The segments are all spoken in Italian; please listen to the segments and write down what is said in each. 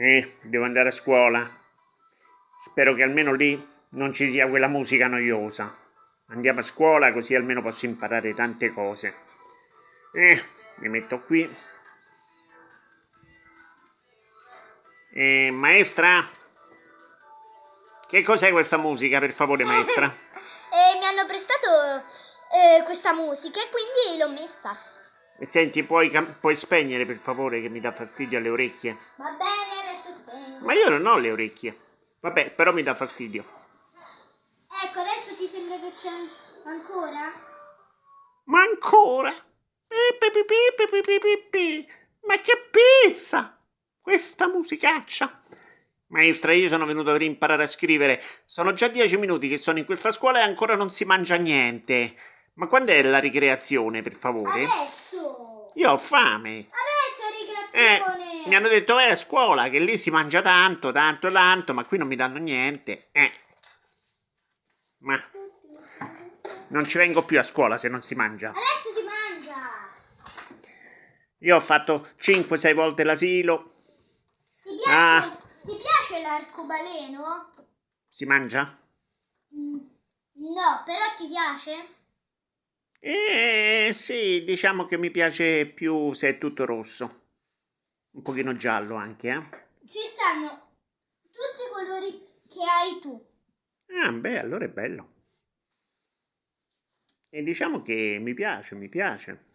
Eh, devo andare a scuola. Spero che almeno lì non ci sia quella musica noiosa. Andiamo a scuola così almeno posso imparare tante cose. Eh, mi metto qui. Eh, maestra? Che cos'è questa musica, per favore, maestra? eh, mi hanno prestato eh, questa musica e quindi l'ho messa. E senti, puoi, puoi, spegnere per favore che mi dà fastidio alle orecchie? Va bene. Ma io non ho le orecchie. Vabbè, però mi dà fastidio. Ecco, adesso ti sembra che c'è ancora? Ma ancora? Ma che pizza! Questa musicaccia! Maestra, io sono venuto per imparare a scrivere. Sono già dieci minuti che sono in questa scuola e ancora non si mangia niente. Ma quando è la ricreazione, per favore? Adesso! Io ho fame! Adesso è ricreazione! Eh, mi hanno detto vai a scuola, che lì si mangia tanto, tanto, tanto, ma qui non mi danno niente. Eh. Ma... Non ci vengo più a scuola se non si mangia. Adesso si mangia! Io ho fatto 5-6 volte l'asilo. Ti piace, ah. ti piace l'arcobaleno? Si mangia? Mm, no, però ti piace? Eh sì, diciamo che mi piace più se è tutto rosso. Un pochino giallo anche, eh. Ci stanno tutti i colori che hai tu. Ah, beh, allora è bello. E diciamo che mi piace, mi piace.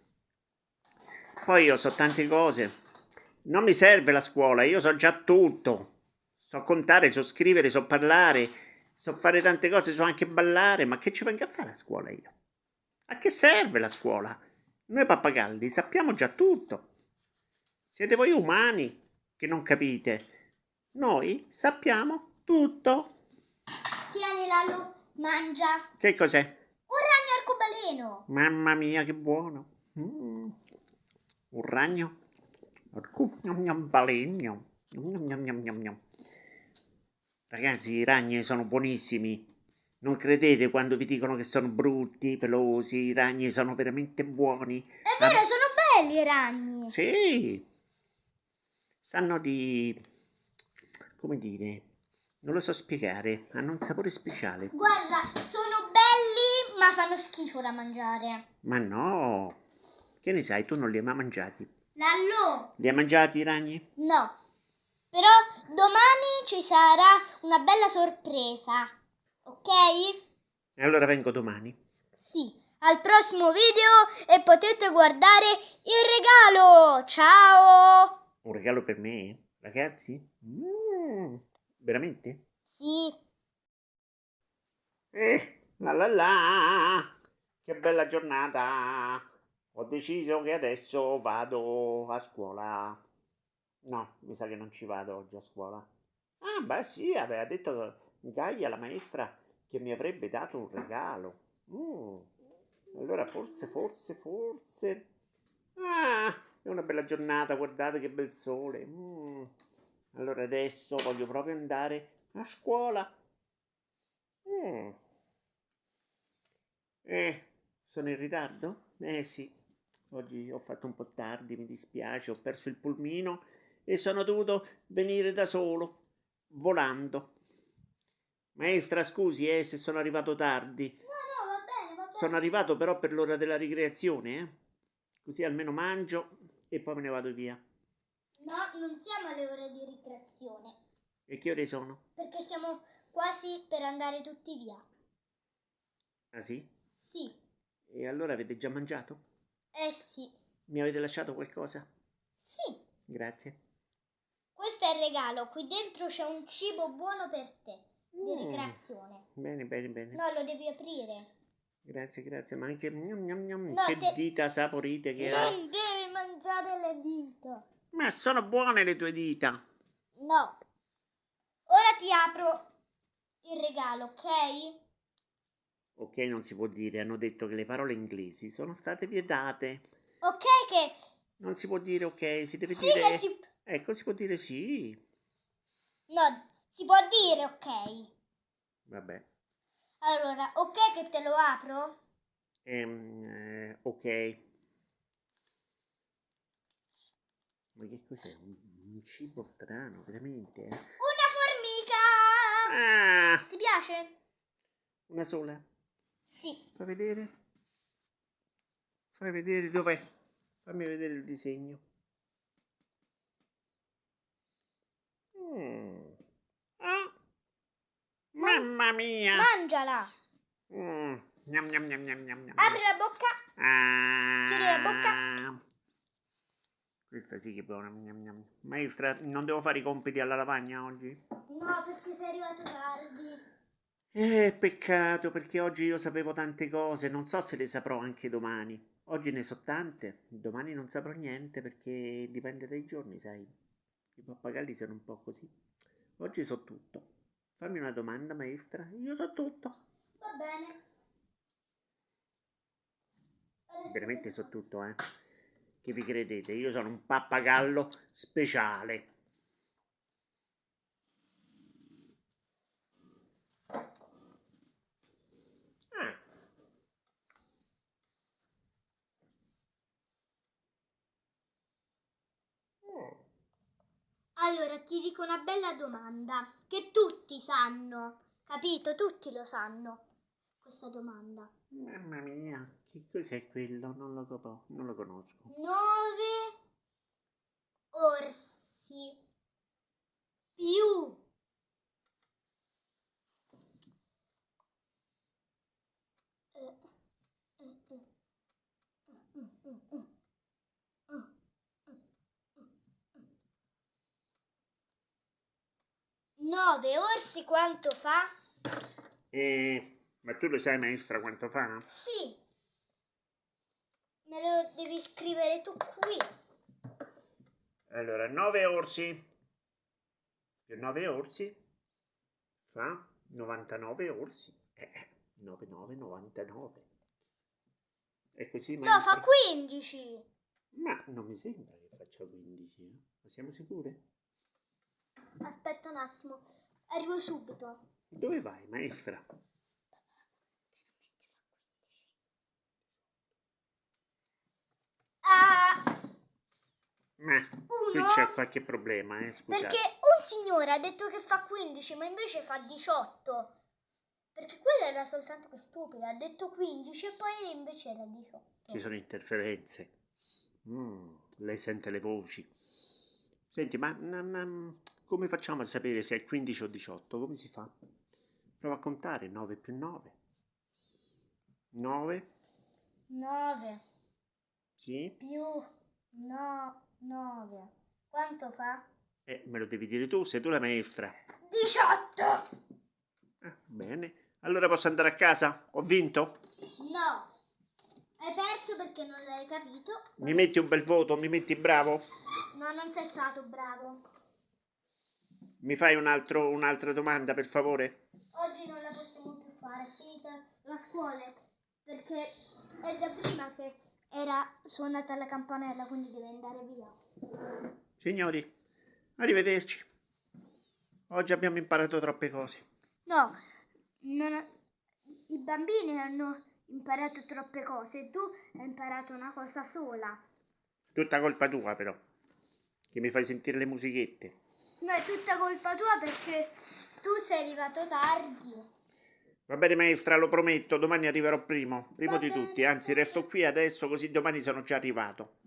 Poi io so tante cose. Non mi serve la scuola, io so già tutto. So contare, so scrivere, so parlare, so fare tante cose, so anche ballare, ma che ci vengo a fare a scuola io? A che serve la scuola? Noi pappagalli sappiamo già tutto. Siete voi umani che non capite. Noi sappiamo tutto. Tieni Lalo, mangia. Che cos'è? Un ragno arcobaleno. Mamma mia, che buono. Mm. Un ragno arcobaleno. Ragazzi, i ragni sono buonissimi. Non credete quando vi dicono che sono brutti, pelosi, i ragni sono veramente buoni. È vero, ah, sono belli i ragni. Sì. Sanno di... come dire... Non lo so spiegare, hanno un sapore speciale. Guarda, sono belli, ma fanno schifo da mangiare. Ma no. Che ne sai, tu non li hai mai mangiati? Lallo. Li hai mangiati i ragni? No. Però domani ci sarà una bella sorpresa ok? E allora vengo domani. Sì, al prossimo video e potete guardare il regalo. Ciao! Un regalo per me, ragazzi? Mm, veramente? Sì. Eh, la la la, che bella giornata. Ho deciso che adesso vado a scuola. No, mi sa che non ci vado oggi a scuola. Ah, beh sì, aveva detto Gaia, la maestra, che mi avrebbe dato un regalo. Mm. Allora forse, forse, forse... Ah, è una bella giornata, guardate che bel sole. Mm. Allora adesso voglio proprio andare a scuola. Mm. Eh, sono in ritardo? Eh sì, oggi ho fatto un po' tardi, mi dispiace, ho perso il pulmino e sono dovuto venire da solo, volando. Maestra, scusi eh, se sono arrivato tardi. No, no, va bene, va bene. Sono arrivato però per l'ora della ricreazione, eh? Così almeno mangio e poi me ne vado via. No, non siamo alle ore di ricreazione. E che ore sono? Perché siamo quasi per andare tutti via. Ah sì? Sì. E allora avete già mangiato? Eh sì. Mi avete lasciato qualcosa? Sì. Grazie. Questo è il regalo, qui dentro c'è un cibo buono per te di mm. ricreazione. Bene, bene, bene. No, lo devi aprire. Grazie, grazie, ma anche gnam, gnam, gnam. No, che te... dita saporite che. Non devi mangiare le dita. Ma sono buone le tue dita. No. Ora ti apro il regalo, ok? Ok, non si può dire, hanno detto che le parole inglesi sono state vietate. Ok che... Non si può dire ok, si deve sì dire... Che si... Ecco, si può dire sì. No, si può dire ok. Vabbè. Allora, ok che te lo apro? Ehm, eh, ok. Ma che cos'è? un cibo strano, veramente. Eh? Una formica! Ah, Ti piace? una sola. Sì. Fai vedere. Fai vedere dov'è. Fammi vedere il disegno. Mm. Ah. Mamma mia! Mangiala! Mm. Gnam, gnam, gnam, gnam, gnam, gnam. Apri la bocca. Ah. Chiudi la bocca. Questa sì che è buona. Maestra, non devo fare i compiti alla lavagna oggi? No, perché sei arrivato tardi. Eh, peccato, perché oggi io sapevo tante cose, non so se le saprò anche domani. Oggi ne so tante, domani non saprò niente perché dipende dai giorni, sai. I pappagalli sono un po' così. Oggi so tutto. Fammi una domanda, maestra. Io so tutto. Va bene. Veramente so tutto, eh. Che vi credete? Io sono un pappagallo speciale. Ah. Oh. Allora, ti dico una bella domanda che tutti sanno, capito? Tutti lo sanno. Questa domanda. Mamma mia, che cos'è quello? Non lo, copo- non lo conosco. Nove orsi più. Nove orsi quanto fa? Eh, ma tu lo sai, maestra, quanto fa? Sì. Me lo devi scrivere tu qui. Allora, 9 orsi più 9 orsi fa 99 orsi. Eh, 9, 9, 99. È così, No, fa 15. Ma non mi sembra che faccia 15, eh? Ma siamo sicure? Aspetta un attimo, arrivo subito. Dove vai, maestra? Ma qui uno. c'è qualche problema, eh? Scusate. Perché un signore ha detto che fa 15, ma invece fa 18. Perché quella era soltanto che stupida, ha detto 15 e poi invece era 18. Ci sono interferenze. Mm, lei sente le voci. Senti, ma, ma- ma come facciamo a sapere se è 15 o 18? Come si fa? Prova a contare 9 più 9. 9, 9 sì. più no, 9. Quanto fa? Eh, me lo devi dire tu, sei tu la maestra. 18! Ah, bene. Allora posso andare a casa? Ho vinto? No. Hai perso perché non l'hai capito. Mi metti un bel voto? Mi metti bravo? No, non sei stato bravo. Mi fai un altro- un'altra domanda, per favore? Oggi non la possiamo più fare, è finita la scuola. Perché è da prima che era suonata la campanella, quindi deve andare via. Signori, arrivederci. Oggi abbiamo imparato troppe cose. No, non- i bambini hanno imparato troppe cose, tu hai imparato una cosa sola. Tutta colpa tua, però. Che mi fai sentire le musichette. No, è tutta colpa tua perché tu sei arrivato tardi. Va bene, maestra, lo prometto, domani arriverò primo. Primo Va di bene, tutti. Anzi, resto qui adesso, così domani sono già arrivato.